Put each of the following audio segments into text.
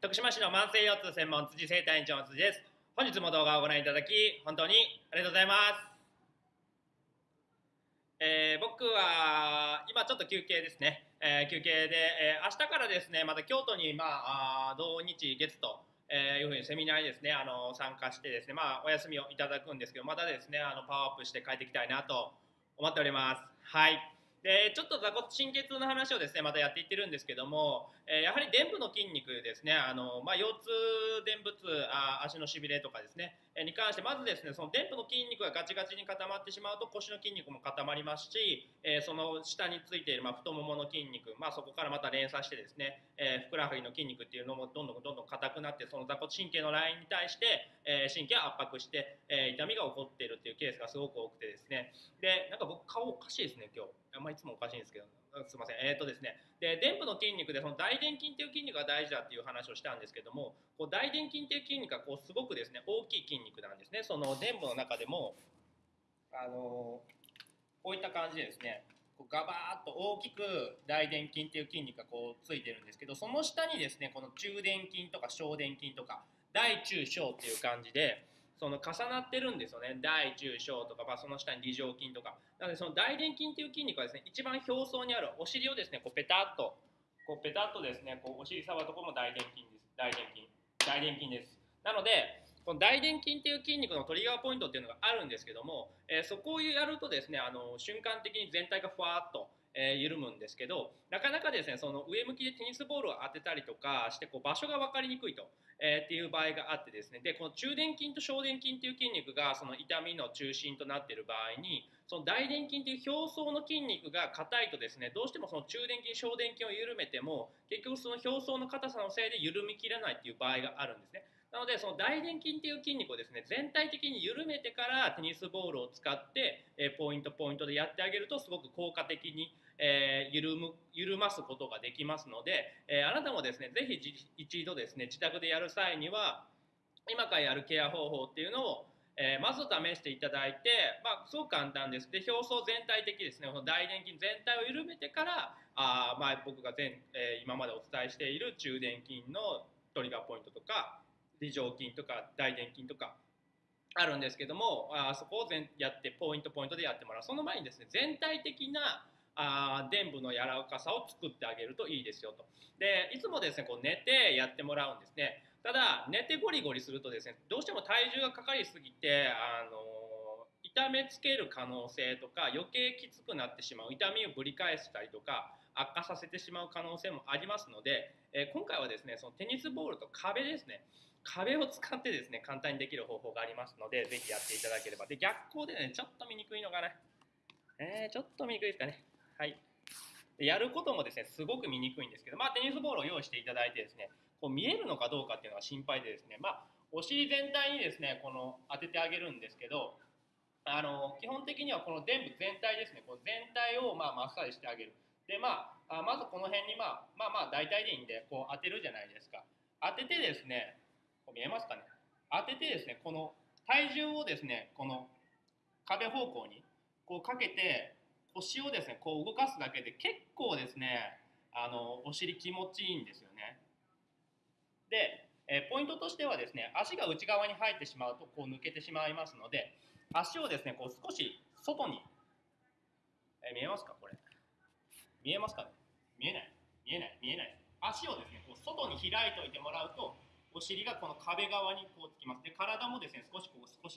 徳島市の慢性腰痛専門辻生体院長の辻です。本日も動画をご覧いただき本当にありがとうございます。えー、僕は今ちょっと休憩ですね、えー、休憩で、えー、明日からですねまた京都にまあ土日月と、えいうふうにセミナーにですねあの参加してですねまあお休みをいただくんですけどまたですねあのパワーアップして帰っていきたいなと思っております。はい。でちょっと座骨神経痛の話をですねまたやっていってるんですけども、えー、やはり臀部の筋肉ですねあの、まあ、腰痛電仏あ足のしびれとかですね、に関してまずですねその臀部の筋肉がガチガチに固まってしまうと腰の筋肉も固まりますし、えー、その下についている、まあ、太ももの筋肉、まあ、そこからまた連鎖してですね、えふくらはぎの筋肉っていうのもどんどんどんどん硬くなってその座骨神経のラインに対して、え神経を圧迫して、え痛みが起こっているっていうケースがすごく多くてですねでなんか僕顔おかしいですね今日。あんまいつもおかしいんですけど、すみません。えっ、ー、とですね。で、臀部の筋肉で、その大臀筋っていう筋肉が大事だっていう話をしたんですけども、こう大臀筋っていう筋肉がこうすごくですね、大きい筋肉なんですね。その臀部の中でも、あのこういった感じでですね、こうガバーッと大きく大臀筋っていう筋肉がこうついてるんですけど、その下にですね、この中臀筋とか小臀筋とか、大中小っていう感じで、その重なってるんですよね。大中小とか、まあ、その下に梨状筋とか。なのでその大臀筋っていう筋肉はですね一番表層にあるお尻をですねこうペタッとこうペタッとですねこうお尻触るところも大臀筋です。大臀筋。大臀筋です。なのでこの大臀筋っていう筋肉のトリガーポイントっていうのがあるんですけども、えー、そこをやるとですねあの瞬間的に全体がふわっとえー、緩むんですけどなかなかですねその上向きでテニスボールを当てたりとかしてこう場所が分かりにくいと、えー、っていう場合があってですね。でこの中殿筋と小殿筋っていう筋肉がその痛みの中心となっている場合にその大殿筋っていう表層の筋肉が硬いとですねどうしてもその中殿筋小殿筋を緩めても結局その表層の硬さのせいで緩みきらないっていう場合があるんですね。なのでその大臀筋っていう筋肉をですね全体的に緩めてからテニスボールを使って、えポイントポイントでやってあげるとすごく効果的に、えー、緩む緩ますことができますので、えー、あなたもですねぜひ一度ですね自宅でやる際には今からやるケア方法っていうのをえー、まず試していただいて、まあ、すごく簡単です。で、表層全体的ですね、この大臀筋全体を緩めてから、あまあ、僕が前、えー、今までお伝えしている中殿筋のトリガーポイントとか、梨状筋とか大臀筋とかあるんですけどもあそこを全やってポイントポイントでやってもらうその前にですね全体的なあ臀部の柔らかさを作ってあげるといいですよと。でいつもですねこう寝てやってもらうんですね。ただ寝てゴリゴリするとですねどうしても体重がかかりすぎてあの痛めつける可能性とか余計きつくなってしまう痛みをぶり返したりとか悪化させてしまう可能性もありますので、えー、今回はですねそのテニスボールと壁ですね。壁を使ってですね簡単にできる方法がありますのでぜひやっていただければ。で逆光でねちょっと見にくいのかな。えー、ちょっと見にくいですかね。はい。やることもですねすごく見にくいんですけどまあテニスボールを用意していただいてですねこう見えるのかどうかっていうのが心配でですねまあお尻全体にですねこの当ててあげるんですけどあの基本的にはこの臀部全体ですねこう全体をまあマッサージしてあげる。でまあまずこの辺に、まあ、まあまあ大体でいいんでこう当てるじゃないですか。当ててですねこう見えますかね。当ててですねこの体重をですねこの壁方向にこうかけて腰をですねこう動かすだけで結構ですねあのお尻気持ちいいんですよね。で、えポイントとしてはですね足が内側に入ってしまうとこう抜けてしまいますので足をですねこう少し外に、え見えますかこれ？見えますかね？見えない。見えない。見えない。足をですねこう外に開いておいてもらうとお尻がこの壁側にこうつきます。で体もですね少しこう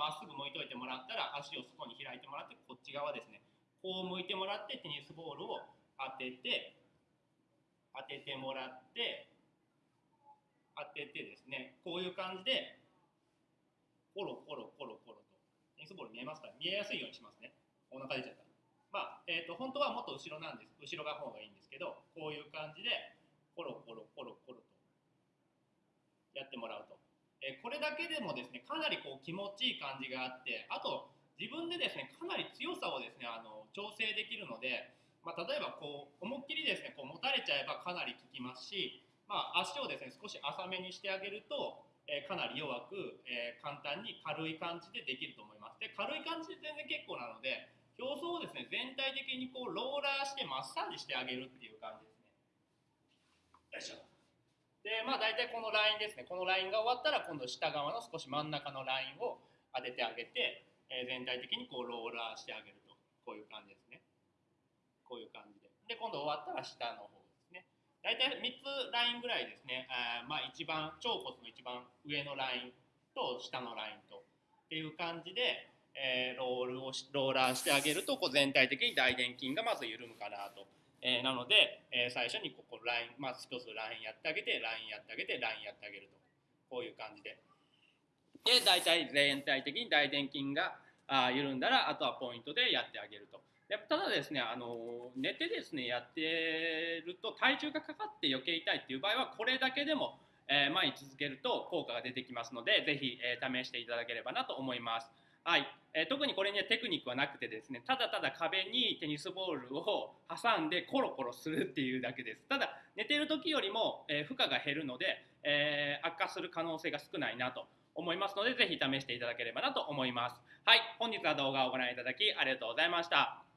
ま、っすぐ向いといてもらったら足を外に開いてもらってこっち側ですね。こう向いてもらってテニスボールを当てて当ててもらって当ててですね。こういう感じでコロコロコロコロとテニスボール見えますか？見えやすいようにしますね。お腹出ちゃったまあ、えーと、と本当はもっと後ろなんです。後ろが方がいいんですけどこういう感じでコロコロコロコロとやってもらうと、えこれだけでもですねかなりこう気持ちいい感じがあってあと自分でですねかなり強さをですねあの調整できるので、まあ、例えばこう思いっきりですねこう持たれちゃえばかなり効きますし、まあ、足をですね少し浅めにしてあげると、えかなり弱く、え簡単に軽い感じでできると思います。で軽い感じで全然結構なので表層をですね全体的にこうローラーしてマッサージしてあげるっていう感じですよいしょ。でまあ大体このラインですね。このラインが終わったら今度下側の少し真ん中のラインを当ててあげて、えー、全体的にこうローラーしてあげると。こういう感じですね。こういう感じで。で今度終わったら下の方ですね。大体3つラインぐらいですね。あまあ一番腸骨の一番上のラインと下のラインと。っていう感じで、えー、ロールをローラーしてあげるとこう全体的に大臀筋がまず緩むかなと。えー、なので、えー、最初にここライン、まず一つラインやってあげて、ラインやってあげて、ラインやってあげると。こういう感じで。で、大体全体的に大臀筋があ緩んだら、あとはポイントでやってあげると。でただですね、あの寝てですね、やってると体重がかかって余計痛いっていう場合は、これだけでも、えー、毎日続けると効果が出てきますので、ぜひ、えー、試していただければなと思います。はい、えー、特にこれにはテクニックはなくてですねただただ壁にテニスボールを挟んでコロコロするっていうだけです。ただ寝てる時よりも、えー、負荷が減るので、えー、悪化する可能性が少ないなと思いますのでぜひ試していただければなと思います。はい。本日は動画をご覧いただきありがとうございました。